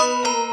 Senangan